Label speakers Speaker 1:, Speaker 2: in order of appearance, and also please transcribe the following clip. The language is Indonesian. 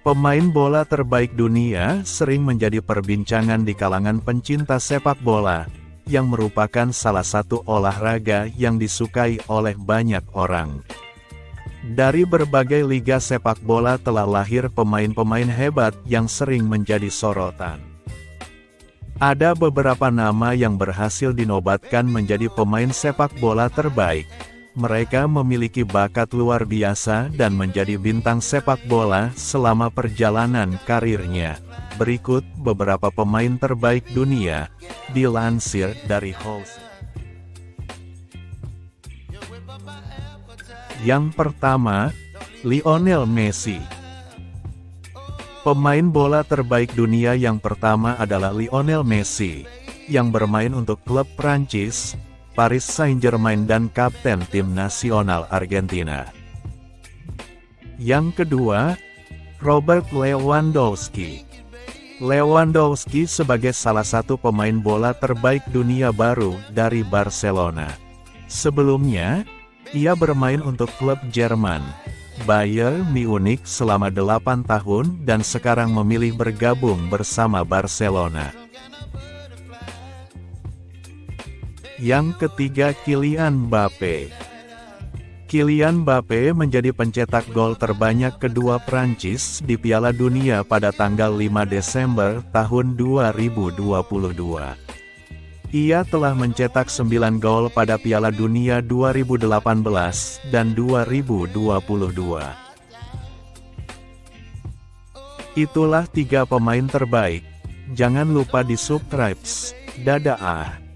Speaker 1: Pemain bola terbaik dunia sering menjadi perbincangan di kalangan pencinta sepak bola, yang merupakan salah satu olahraga yang disukai oleh banyak orang. Dari berbagai liga sepak bola telah lahir pemain-pemain hebat yang sering menjadi sorotan. Ada beberapa nama yang berhasil dinobatkan menjadi pemain sepak bola terbaik, mereka memiliki bakat luar biasa dan menjadi bintang sepak bola selama perjalanan karirnya. Berikut beberapa pemain terbaik dunia, dilansir dari House. Yang pertama, Lionel Messi. Pemain bola terbaik dunia yang pertama adalah Lionel Messi, yang bermain untuk klub Prancis, Paris Saint-Germain dan kapten tim nasional Argentina. Yang kedua, Robert Lewandowski. Lewandowski sebagai salah satu pemain bola terbaik dunia baru dari Barcelona. Sebelumnya, ia bermain untuk klub Jerman, Bayern Munich selama 8 tahun dan sekarang memilih bergabung bersama Barcelona. Yang ketiga Kylian Mbappe Kylian Mbappe menjadi pencetak gol terbanyak kedua Prancis di Piala Dunia pada tanggal 5 Desember tahun 2022. Ia telah mencetak 9 gol pada Piala Dunia 2018 dan 2022. Itulah tiga pemain terbaik. Jangan lupa di subscribe. Dadah.